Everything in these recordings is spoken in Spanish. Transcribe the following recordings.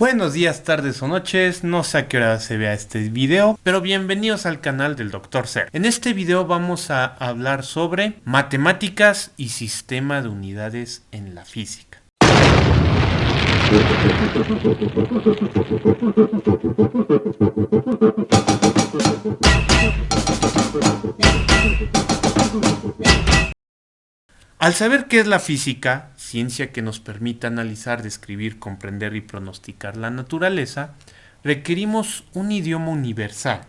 Buenos días, tardes o noches, no sé a qué hora se vea este video, pero bienvenidos al canal del Dr. Ser. En este video vamos a hablar sobre matemáticas y sistema de unidades en la física. Al saber qué es la física, ciencia que nos permite analizar, describir, comprender y pronosticar la naturaleza, requerimos un idioma universal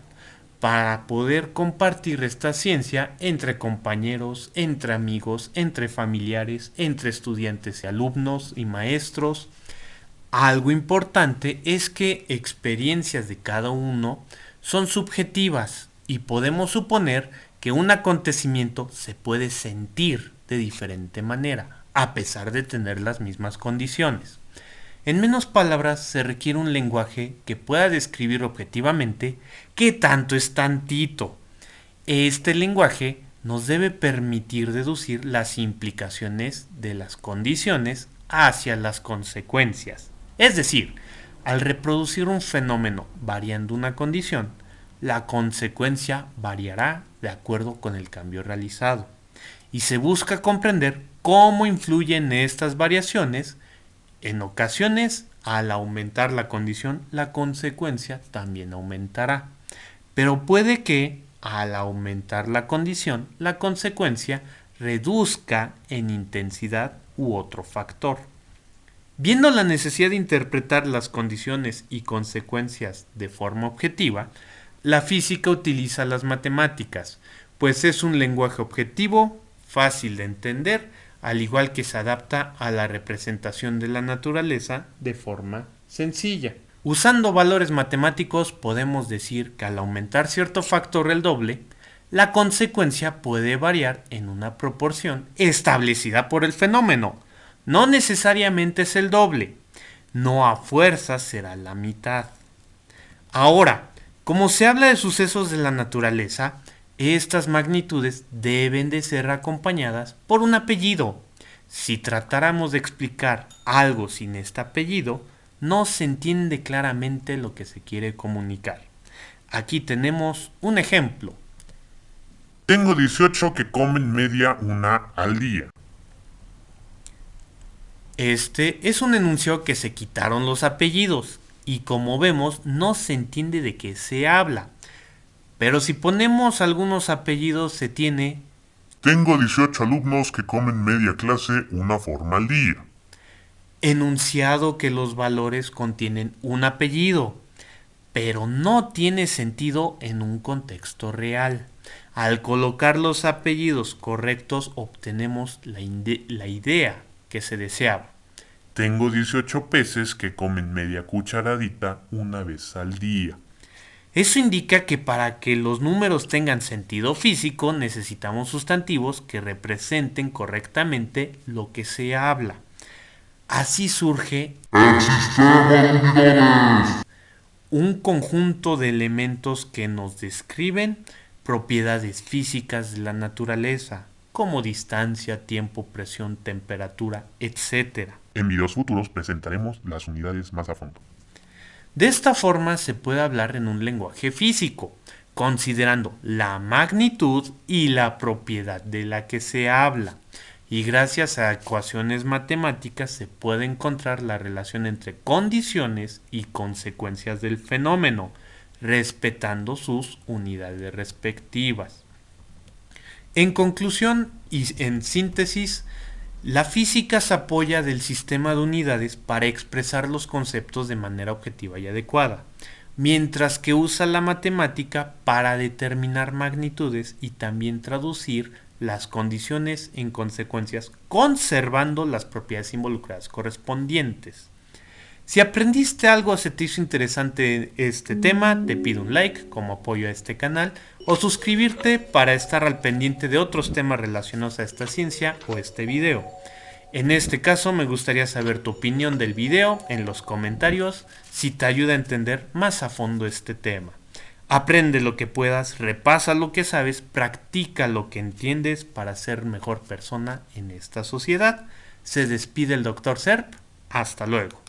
para poder compartir esta ciencia entre compañeros, entre amigos, entre familiares, entre estudiantes y alumnos y maestros. Algo importante es que experiencias de cada uno son subjetivas y podemos suponer que un acontecimiento se puede sentir de diferente manera, a pesar de tener las mismas condiciones. En menos palabras se requiere un lenguaje que pueda describir objetivamente qué tanto es tantito. Este lenguaje nos debe permitir deducir las implicaciones de las condiciones hacia las consecuencias. Es decir, al reproducir un fenómeno variando una condición, la consecuencia variará de acuerdo con el cambio realizado y se busca comprender cómo influyen estas variaciones. En ocasiones, al aumentar la condición, la consecuencia también aumentará. Pero puede que, al aumentar la condición, la consecuencia reduzca en intensidad u otro factor. Viendo la necesidad de interpretar las condiciones y consecuencias de forma objetiva, la física utiliza las matemáticas, pues es un lenguaje objetivo fácil de entender, al igual que se adapta a la representación de la naturaleza de forma sencilla. Usando valores matemáticos podemos decir que al aumentar cierto factor el doble, la consecuencia puede variar en una proporción establecida por el fenómeno. No necesariamente es el doble, no a fuerza será la mitad. Ahora, como se habla de sucesos de la naturaleza, estas magnitudes deben de ser acompañadas por un apellido. Si tratáramos de explicar algo sin este apellido, no se entiende claramente lo que se quiere comunicar. Aquí tenemos un ejemplo. Tengo 18 que comen media una al día. Este es un enunciado que se quitaron los apellidos y como vemos no se entiende de qué se habla. Pero si ponemos algunos apellidos se tiene... Tengo 18 alumnos que comen media clase una forma al día. Enunciado que los valores contienen un apellido, pero no tiene sentido en un contexto real. Al colocar los apellidos correctos obtenemos la, la idea que se deseaba. Tengo 18 peces que comen media cucharadita una vez al día. Eso indica que para que los números tengan sentido físico necesitamos sustantivos que representen correctamente lo que se habla. Así surge el sistema un conjunto de elementos que nos describen propiedades físicas de la naturaleza, como distancia, tiempo, presión, temperatura, etc. En videos futuros presentaremos las unidades más a fondo. De esta forma se puede hablar en un lenguaje físico, considerando la magnitud y la propiedad de la que se habla. Y gracias a ecuaciones matemáticas se puede encontrar la relación entre condiciones y consecuencias del fenómeno, respetando sus unidades respectivas. En conclusión y en síntesis, la física se apoya del sistema de unidades para expresar los conceptos de manera objetiva y adecuada, mientras que usa la matemática para determinar magnitudes y también traducir las condiciones en consecuencias, conservando las propiedades involucradas correspondientes. Si aprendiste algo o se interesante este tema, te pido un like como apoyo a este canal o suscribirte para estar al pendiente de otros temas relacionados a esta ciencia o este video. En este caso me gustaría saber tu opinión del video en los comentarios si te ayuda a entender más a fondo este tema. Aprende lo que puedas, repasa lo que sabes, practica lo que entiendes para ser mejor persona en esta sociedad. Se despide el Dr. Serp. Hasta luego.